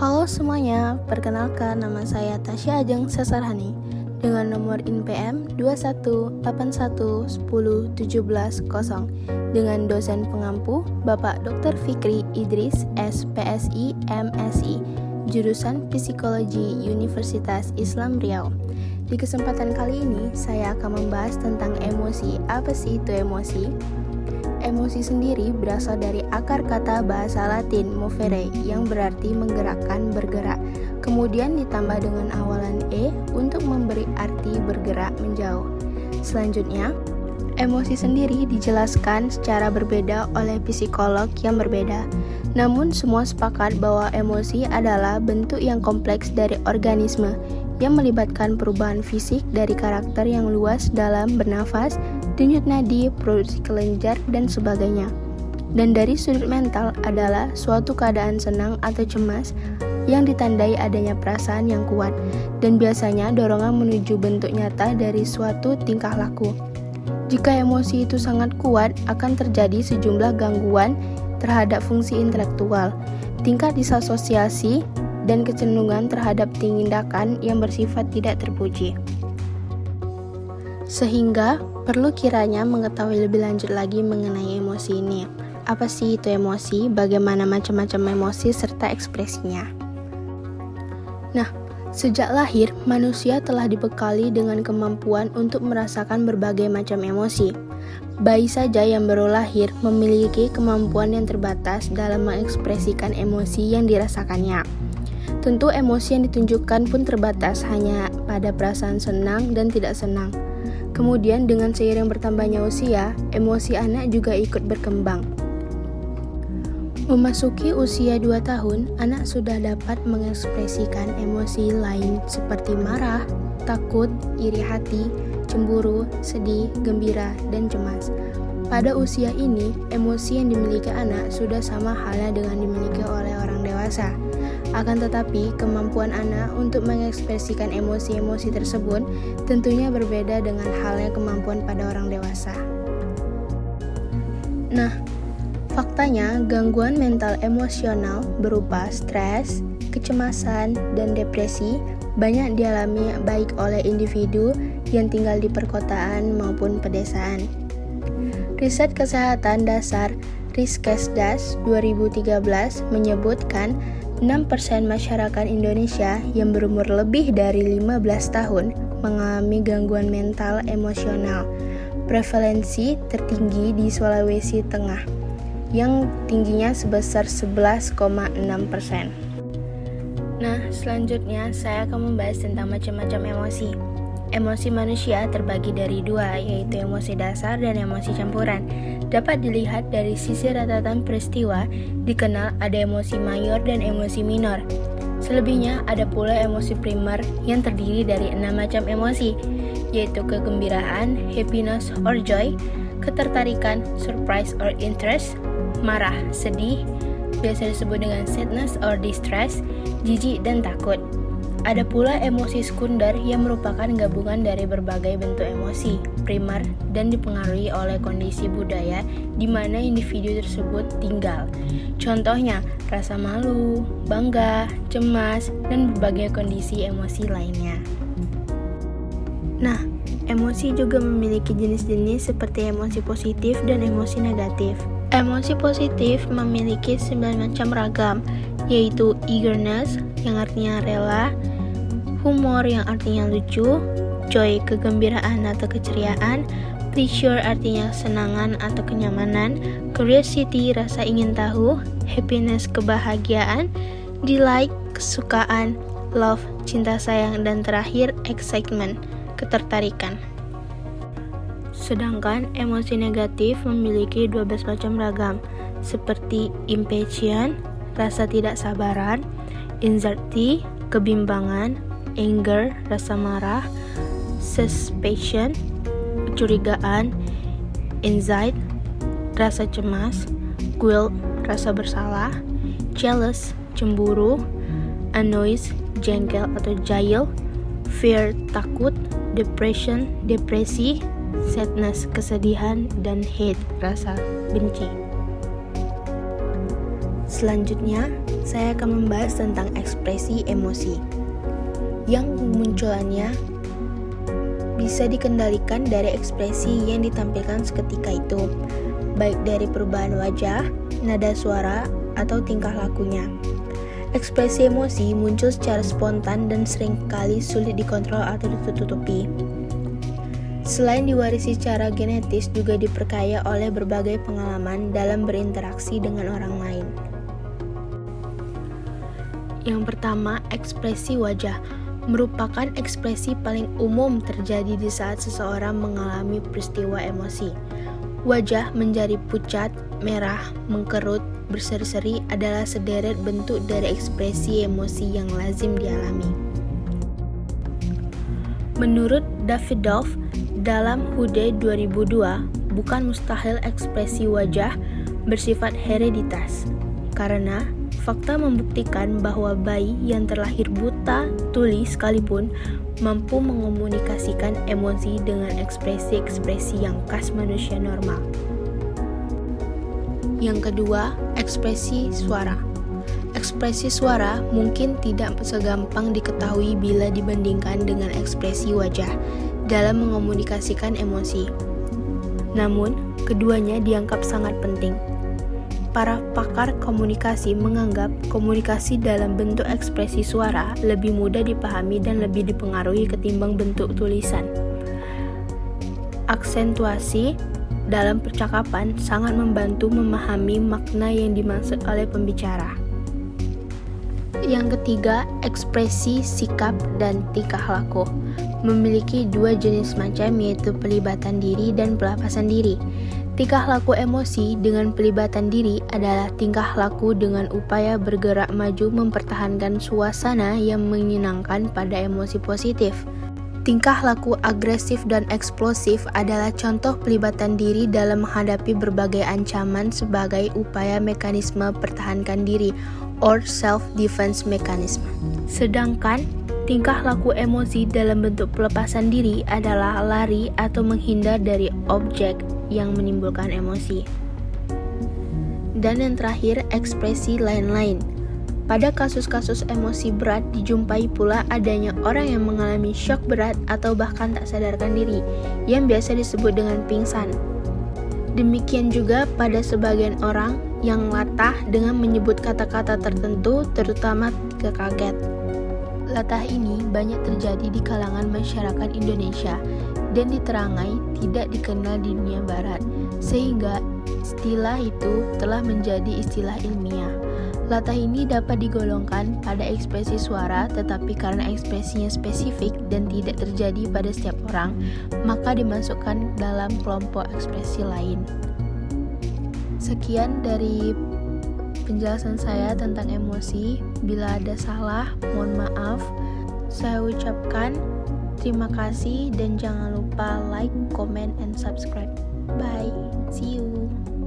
Halo semuanya, perkenalkan nama saya Tasya Ajeng Sesarhani dengan nomor INPM 218110170 dengan dosen pengampu Bapak Dr. Fikri Idris SPSI MSI jurusan Psikologi Universitas Islam Riau. Di kesempatan kali ini, saya akan membahas tentang emosi. Apa sih itu emosi? Emosi sendiri berasal dari akar kata bahasa Latin movere yang berarti menggerakkan, bergerak. Kemudian ditambah dengan awalan e untuk memberi arti bergerak menjauh. Selanjutnya, emosi sendiri dijelaskan secara berbeda oleh psikolog yang berbeda. Namun semua sepakat bahwa emosi adalah bentuk yang kompleks dari organisme yang melibatkan perubahan fisik dari karakter yang luas dalam bernafas, denyut nadi, produksi kelenjar, dan sebagainya. Dan dari sudut mental adalah suatu keadaan senang atau cemas yang ditandai adanya perasaan yang kuat dan biasanya dorongan menuju bentuk nyata dari suatu tingkah laku. Jika emosi itu sangat kuat, akan terjadi sejumlah gangguan terhadap fungsi intelektual, tingkat disasosiasi, dan kecenderungan terhadap tindakan yang bersifat tidak terpuji. Sehingga perlu kiranya mengetahui lebih lanjut lagi mengenai emosi ini. Apa sih itu emosi, bagaimana macam-macam emosi, serta ekspresinya. Nah, sejak lahir, manusia telah dibekali dengan kemampuan untuk merasakan berbagai macam emosi. Bayi saja yang baru lahir memiliki kemampuan yang terbatas dalam mengekspresikan emosi yang dirasakannya. Tentu emosi yang ditunjukkan pun terbatas hanya pada perasaan senang dan tidak senang. Kemudian dengan seiring bertambahnya usia, emosi anak juga ikut berkembang. Memasuki usia 2 tahun, anak sudah dapat mengekspresikan emosi lain seperti marah, takut, iri hati, cemburu, sedih, gembira, dan cemas. Pada usia ini, emosi yang dimiliki anak sudah sama halnya dengan dimiliki oleh orang dewasa. Akan tetapi, kemampuan anak untuk mengekspresikan emosi-emosi tersebut tentunya berbeda dengan halnya kemampuan pada orang dewasa. Nah, faktanya gangguan mental emosional berupa stres, kecemasan, dan depresi banyak dialami baik oleh individu yang tinggal di perkotaan maupun pedesaan. Riset Kesehatan Dasar Riskesdas 2013 menyebutkan 6% masyarakat Indonesia yang berumur lebih dari 15 tahun mengalami gangguan mental emosional. Prevalensi tertinggi di Sulawesi Tengah yang tingginya sebesar 11,6%. Nah, selanjutnya saya akan membahas tentang macam-macam emosi. Emosi manusia terbagi dari dua, yaitu emosi dasar dan emosi campuran. Dapat dilihat dari sisi ratatan peristiwa, dikenal ada emosi mayor dan emosi minor. Selebihnya ada pula emosi primer yang terdiri dari enam macam emosi, yaitu kegembiraan, happiness or joy, ketertarikan, surprise or interest, marah, sedih, biasa disebut dengan sadness or distress, jijik dan takut. Ada pula emosi sekunder yang merupakan gabungan dari berbagai bentuk emosi primer dan dipengaruhi oleh kondisi budaya di mana individu tersebut tinggal. Contohnya, rasa malu, bangga, cemas, dan berbagai kondisi emosi lainnya. Nah, emosi juga memiliki jenis-jenis seperti emosi positif dan emosi negatif. Emosi positif memiliki 9 macam ragam, yaitu eagerness yang artinya rela, humor yang artinya lucu, joy kegembiraan atau keceriaan, pleasure artinya kesenangan atau kenyamanan, curiosity rasa ingin tahu, happiness kebahagiaan, delight kesukaan, love cinta sayang dan terakhir excitement ketertarikan. Sedangkan emosi negatif memiliki 12 macam ragam, seperti impatient, rasa tidak sabaran, anxiety, kebimbangan, anger, rasa marah, suspicion, kecurigaan, anxiety, rasa cemas, guilt, rasa bersalah, jealous, cemburu, annoyed, jengkel atau jail, fear, takut, depression, depresi, sadness, kesedihan, dan hate, rasa benci. Selanjutnya, saya akan membahas tentang ekspresi emosi yang munculannya bisa dikendalikan dari ekspresi yang ditampilkan seketika itu, baik dari perubahan wajah, nada suara, atau tingkah lakunya. Ekspresi emosi muncul secara spontan dan sering kali sulit dikontrol atau ditutupi. Selain diwarisi secara genetis, juga diperkaya oleh berbagai pengalaman dalam berinteraksi dengan orang lain. Yang pertama, ekspresi wajah merupakan ekspresi paling umum terjadi di saat seseorang mengalami peristiwa emosi. Wajah menjadi pucat, merah, mengkerut, berseri-seri adalah sederet bentuk dari ekspresi emosi yang lazim dialami. Menurut Davidoff, dalam Hude 2002, bukan mustahil ekspresi wajah bersifat hereditas, karena Fakta membuktikan bahwa bayi yang terlahir buta tuli sekalipun mampu mengomunikasikan emosi dengan ekspresi-ekspresi yang khas manusia normal. Yang kedua, ekspresi suara. Ekspresi suara mungkin tidak segampang diketahui bila dibandingkan dengan ekspresi wajah dalam mengomunikasikan emosi. Namun, keduanya dianggap sangat penting para pakar komunikasi menganggap komunikasi dalam bentuk ekspresi suara lebih mudah dipahami dan lebih dipengaruhi ketimbang bentuk tulisan. Aksentuasi dalam percakapan sangat membantu memahami makna yang dimaksud oleh pembicara. Yang ketiga, ekspresi sikap dan tingkah laku memiliki dua jenis macam yaitu pelibatan diri dan pelepasan diri. Tingkah laku emosi dengan pelibatan diri adalah tingkah laku dengan upaya bergerak maju mempertahankan suasana yang menyenangkan pada emosi positif. Tingkah laku agresif dan eksplosif adalah contoh pelibatan diri dalam menghadapi berbagai ancaman sebagai upaya mekanisme pertahankan diri or self-defense mechanism. Sedangkan tingkah laku emosi dalam bentuk pelepasan diri adalah lari atau menghindar dari objek yang menimbulkan emosi. Dan yang terakhir, ekspresi lain-lain. Pada kasus-kasus emosi berat dijumpai pula adanya orang yang mengalami shock berat atau bahkan tak sadarkan diri, yang biasa disebut dengan pingsan. Demikian juga pada sebagian orang yang latah dengan menyebut kata-kata tertentu, terutama kekaget. Latah ini banyak terjadi di kalangan masyarakat Indonesia dan diterangai tidak dikenal di dunia barat, sehingga istilah itu telah menjadi istilah ilmiah. Latah ini dapat digolongkan pada ekspresi suara, tetapi karena ekspresinya spesifik dan tidak terjadi pada setiap orang, maka dimasukkan dalam kelompok ekspresi lain. Sekian dari penjelasan saya tentang emosi. Bila ada salah, mohon maaf. Saya ucapkan Terima kasih dan jangan lupa like, comment, and subscribe. Bye. See you.